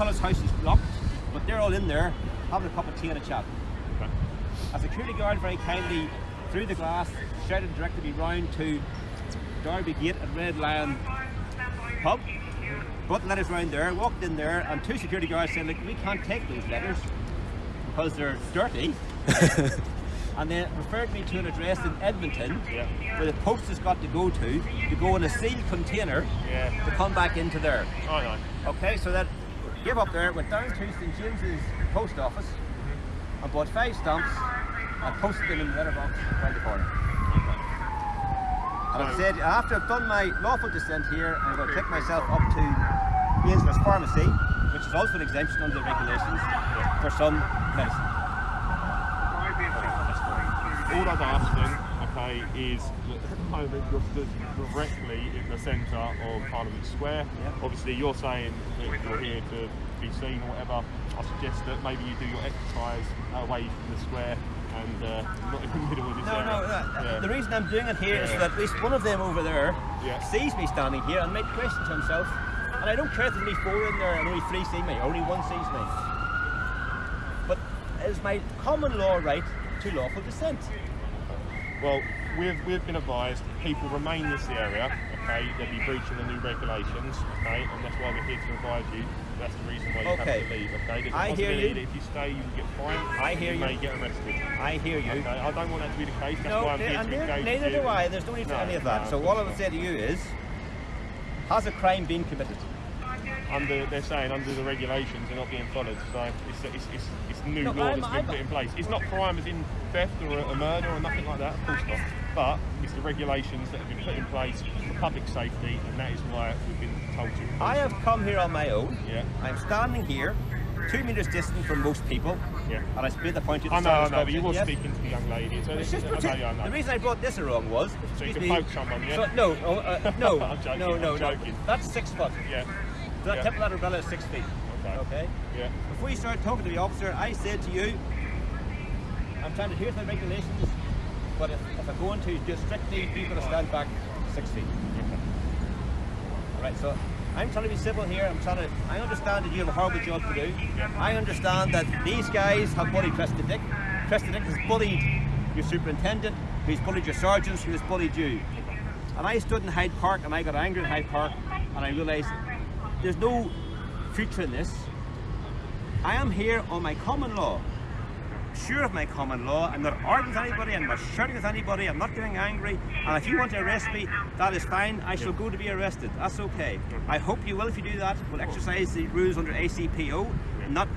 Portcullis House is locked, but they're all in there having a cup of tea and a chat. Okay. A security guard very kindly through the glass shouted directed me round to Derby Gate at Red Lion pub. Brought the letters round there, walked in there, and two security guards said, "Look, we can't take those letters because they're dirty." and then referred me to an address in Edmonton Yeah. where the post has got to go to to go in a sealed container Yeah. to come back into there. Oh, I know. Okay, so that gave up there, went down to St. James's post office. Mm-hmm. And bought five stamps. And posted them in the letterbox around the corner. And I said, after I've done my lawful descent here, I'm going to take myself up to Ainsworth Pharmacy, which is also an exemption under the regulations, for some medicine. All asking, okay, is that at the moment you're stood directly in the centre of Parliament Square. Obviously, you're saying that you're here to be seen or whatever. I suggest that maybe you do your exercise away from the square and uh, not in the middle of this No, area. no, uh, Yeah. the reason I'm doing it here is Yeah. that at least one of them over there Yeah. sees me standing here and might question to himself. And I don't care if there's only four in there and only three see me, only one sees me. But it is my common law right to lawful dissent. Well, we've, we've been advised people remain in this area, okay, they'll be breaching the new regulations, okay, and that's why we're here to advise you. That's the reason why you Okay. have to leave, okay? There's I hear you. that if you stay, you will get fined. I hear you. you. may get arrested. I hear you. Okay, I don't want that to be the case. That's No, why I'm here and to engage neither you. do I. There's no need for No, any of that. no, so of what I would say to you is, has a crime been committed? Under, they're saying under the regulations they're not being followed, so it's, it's, it's, it's new No, law that's been I'm- put in place. It's not crime as in theft or a, a murder or nothing like that, of course not. But it's the regulations that have been put in place for public safety, and that is why we've been told to. I have come here on my own. Yeah. I'm standing here, two metres distant from most people. Yeah. And I split the point to the I know, I know, but you were yes. speaking to the young lady. So It's just I know, I know. The reason I brought this along was. So you excuse can me, poke someone, yeah? So, no, oh, uh, no, I'm joking, no, no, I'm no. joking. That's six foot. Yeah. That Yeah. tip of that umbrella is six feet. Okay. Okay. Yeah. Before you start talking to the officer, I said to you, I'm trying to hear the regulations, but if, if I'm going to just strictly people to stand back six feet. All right, so I'm trying to be civil here. I'm trying to. I understand that you have a horrible job to do. I understand that these guys have bullied Cressida Dick. Cressida Dick has bullied your superintendent, He's bullied your sergeants, has bullied you. And I stood in Hyde Park and I got angry in Hyde Park and I realised there's no future in this. I am here on my common law. Sure of my common law. I'm not arguing with anybody, I'm not shouting with anybody, I'm not getting angry. And if you want to arrest me, that is fine. I shall go to be arrested. That's okay. I hope you will, if you do that, will exercise the rules under ACPO, not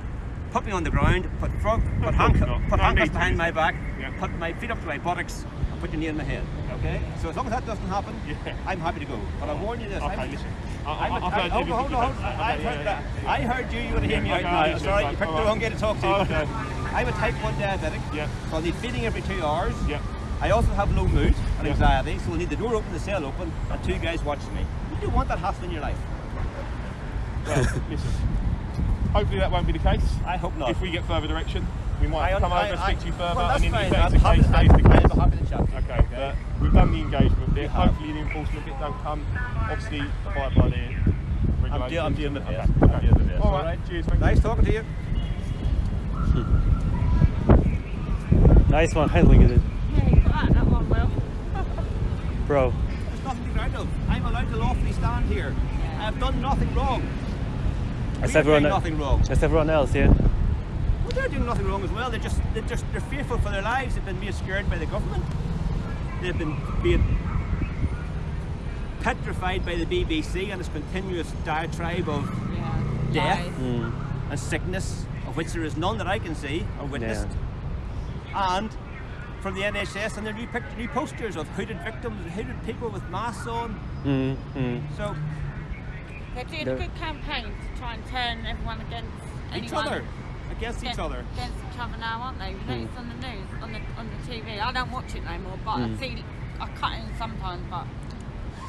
put me on the ground, put, frog, put, course handcuff, put handcuffs behind my back, put my feet up to my buttocks, put your knee in my head. Okay? So as long as that doesn't happen, Yeah. I'm happy to go. But I warn you this. Okay, I'm, listen. I, I'm I, a- I've heard hold you on, hold on. I heard that. I heard you. You want to hear me out now. Sorry, you picked the on. wrong guy to talk to. Okay. I'm a type 1 diabetic. Yeah. So I need feeding every two hours. Yeah. I also have low mood and anxiety, so I need the door open, the cell open, and two guys watching me. You don't want that hassle in your life. Well, listen. Hopefully that won't be the case. I hope not. If we get further direction, we might I un- come over I- and I- speak to you further. Well, that's and then fine. if that's I'm the happy, case, that is the I'm case. happy to chat. Okay, but we've done the engagement bit. You. Hopefully the enforcement bit don't come. Obviously, abide by the regulations. I'm, deal- I'm dealing with okay. this. Okay. I'm dealing with this. All right. Cheers. Thank you. Nice talking to you. Nice one handling it, Yeah, you got that, that one well. bro. There's nothing to be proud of. I'm allowed to lawfully stand here. I have done nothing wrong. That's We're everyone. doing nothing wrong. That's everyone else, yeah. Well, they're doing nothing wrong as well. They're just, they're just, they're fearful for their lives. They've been being scared by the government. They've been being petrified by the BBC and its continuous diatribe of Yeah. Death. Mm. and sickness, of which there is none that I can see or witnessed. And from the NHS and the new, pict- new posters of hooded victims, hooded people with masks on. Mm. Mm. So They're doing No. a good campaign to try and turn everyone against each anyone. other, against each other. Against each other now, aren't they? You know, Mm. it's on the news, on the on the TV. I don't watch it no more, but I Mm. see, I cut in sometimes, but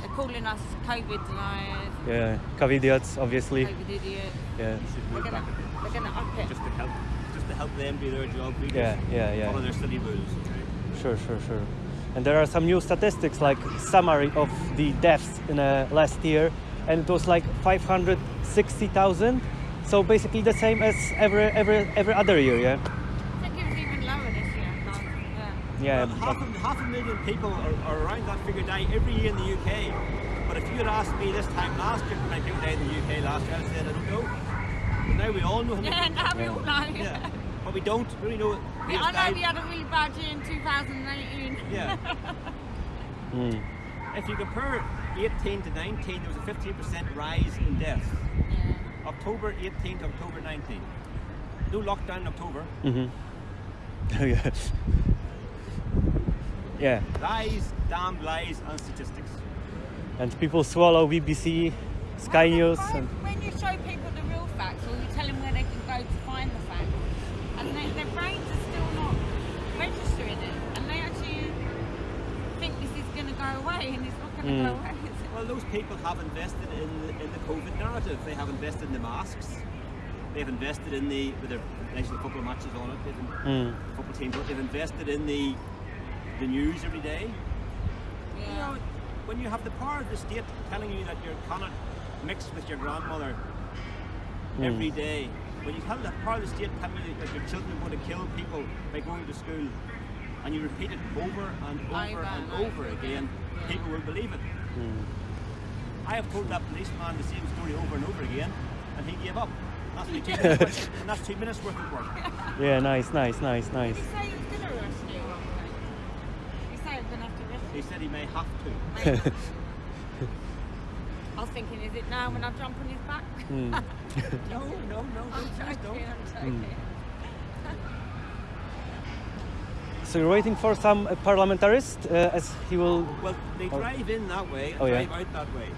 they're calling us COVID deniers, Yeah. Covidiots, obviously. COVID idiots. Yeah. You should They're move gonna, back a bit. they're gonna up it. Just to help, just to help them do their job. We Yeah, just yeah, yeah. Follow their silly rules. Okay? Sure, sure, sure. And there are some new statistics like summary of the deaths in uh, last year, and it was like 560,000. So basically the same as every every every other year, yeah. I think it was even lower this year. last- Yeah. Yeah. Well, half, a, half a million people are, are around that figure die every year in the UK. But if you had asked me this time last year how many people died in the UK last year, I'd said I don't know. But now we all know how many Yeah, now we all know. Yeah. But we don't really know. Yeah, who's I know died. we had a really bad year in 2018. Yeah. Mm. if you compare 18 to 19, there was a 15% rise in deaths. Yeah. October 18th, October 19. No lockdown in October. Mhm. yeah. Yeah. Lies, damned lies, and statistics. And people swallow BBC, Sky Well, News, when- and When you show people the real facts, or you tell them where they can go to find the facts, and they, their brains are still not registering it, and they actually think this is going to go away, and it's not going to Mm. go away. Is it? Well, those people have invested in the, in the COVID narrative. They have invested in the masks. They've invested in the with their national football matches on it. They've in, Mm. football teams. They've invested in the the news every day. You know, when you have the power of the state telling you that you cannot mix with your grandmother Mm. every day, when you have the power of the state telling you that your children are going to kill people by going to school, and you repeat it over and over Over and and over over again, again. people will believe it. Mm. I have told that policeman the same story over and over again, and he gave up. That's only two minutes, and that's two minutes worth of work. Yeah, nice, nice, nice, nice. Did he say he was going to arrest you? He say he was going to have to arrest He said he may have to. I was thinking, is it now when I jump on his back? Mm. No, no, no, I'm don't, joking, don't. I'm joking. So you're waiting for some uh, parlamentarist, uh, as he will. Well, they drive in that way and Oh, yeah. drive out that way.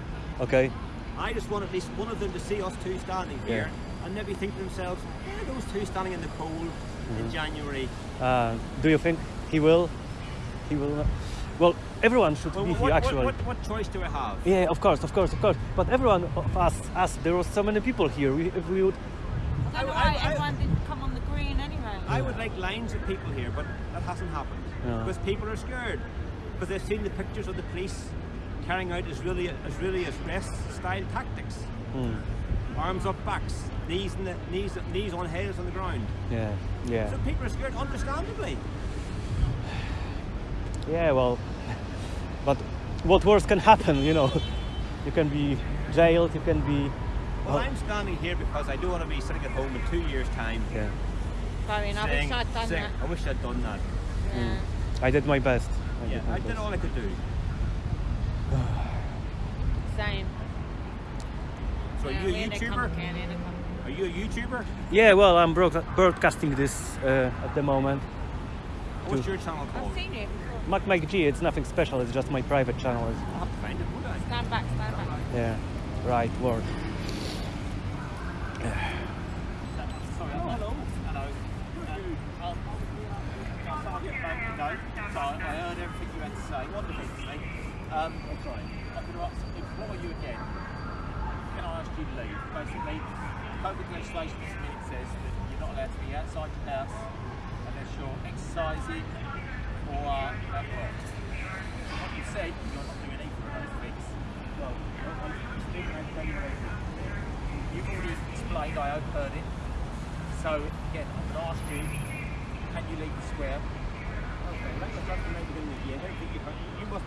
Okay. I just want at least one of them to see us two standing here and maybe think to themselves, yeah, those two standing in the cold Mm-hmm. in January. Uh, do you think he will? He will. Not? Well, everyone should Well, be what, here actually. what, what choice do I have? Yeah, of course, of course, of course. But everyone of us, us, there was so many people here. We, if we would, I don't know why I- everyone didn't come on the green anyway. I would like lines of people here, but that hasn't happened. No. Because people are scared. Because they've seen the pictures of the police carrying out Israeli, Israeli arrest-style tactics. Hmm. Arms up backs, knees, in the, knees, knees on heads on the ground. yeah, yeah, So people are scared, understandably. yeah. Well, but what worse can happen? You know, you can be jailed. You can be. Well, Oh. I'm standing here because I don't want to be sitting at home in two years' time Yeah, Fair enough, I wish I'd done saying, that. I wish I'd done that. Yeah. I did my best. I Yeah, did my I did all I could do. Same. So yeah, are you a YouTuber? complicated, a com- Are you a YouTuber? Yeah, well, I'm broad- broadcasting this uh, at the moment. What's To- your channel I've called? seen you before. Mac Mike G. It's nothing special. It's just my private channel. I'll have to find it, would I? Stand back, stand back. yeah, right word. Sorry, hello. Hello. So I heard everything you had to say. Um, I'm going to ask, you again. Can I ask you to leave? Basically, COVID legislation at the minute says that you're not allowed to be outside your house unless you're exercising or uh, at work. What you said, you're not doing either of those things. Well, You've already explained, I overheard it. So again, I'm going to ask you, can you leave the square?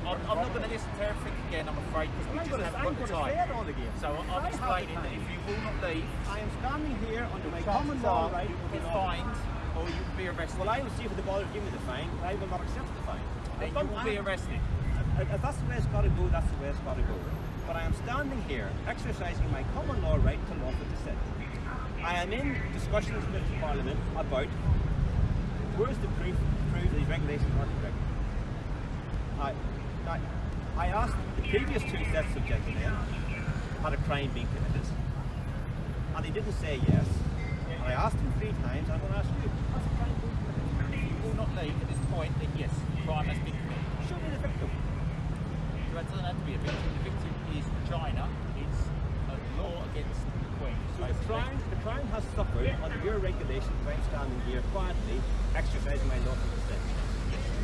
I'm, I'm not going to listen to everything again. I'm afraid because we just haven't got the time. So I'm explaining that if you will not leave, I am standing here under my common law right you will be fined. or you will be arrested. Well, I will see if the bother give me the fine, I will not accept the fine. then you will be arrested. If that's the way it's got to go, that's the way it's got to go. But I am standing here, exercising my common law right to lawful dissent. I am in discussions with Parliament about where's the proof approve these regulations I, I, I asked the previous two sets of judges had a crime been committed? And they didn't say yes. And I asked them three times, I'm going to ask you, has a crime been committed? You will not leave at this point that yes, crime has been committed. Show me the victim. It doesn't have to be a victim. The victim is China. It's a law against the Queen. So the crime standing here quietly exercising my lawful consent.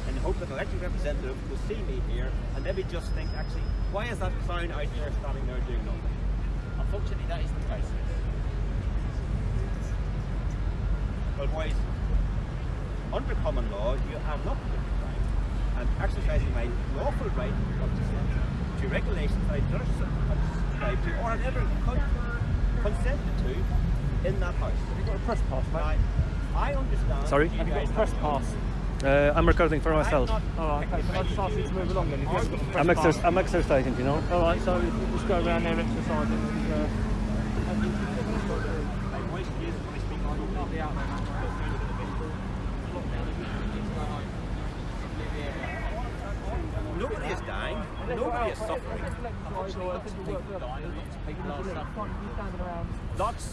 In the hope that an elected representative will see me here and maybe just think, actually, why is that clown out there standing there doing nothing? Unfortunately, that isn't the case. Well, boys, under common law, you have not committed crime. I'm exercising my lawful right of dissent to regulations that I do not subscribe to or have ever con- consented to in that house. Have you got a press pass, mate? Now, I understand. Sorry? Have you got a press pass? Uh, I'm recording for myself. I'm All right, okay. Can I just ask you to move along then? If you haven't got a press I'm, exer- I'm exercising, you know. All right, so we'll just go around there exercising and. Uh, My voice is when I speak on the Nobody is dying. Nobody is suffering. Lots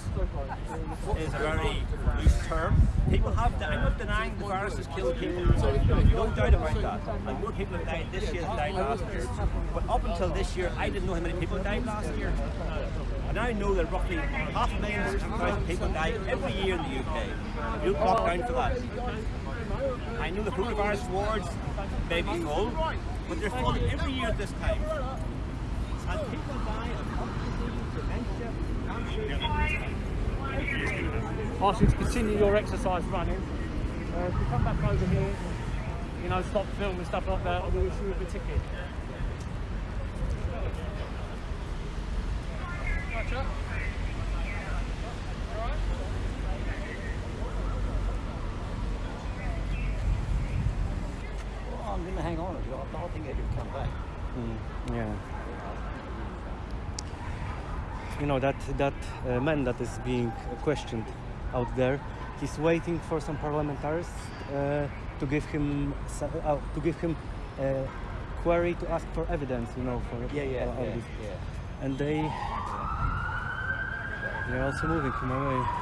is a very loose term. People have died. I'm not denying the virus has killed people. No doubt about that. And more people have died this year than died last year. But up until this year, I didn't know how many people died last year. And I know that roughly half a million to 2,000 people die every year in the UK. You don't down for that. I know the coronavirus wards may be full, but they're full every year at this time. And people die of heart disease, dementia, cancer. ask you to continue your exercise running. Uh, if you come back over here, you know, stop filming stuff like that, I will issue you a ticket. Oh, I'm going to hang on. I don't think I can come back. Mm, yeah. You know that that uh, man that is being questioned out there, he's waiting for some parliamentarians uh, to give him uh, to give him a query to ask for evidence. You know, for Yeah, yeah, yeah, yeah. and they they're also moving him away.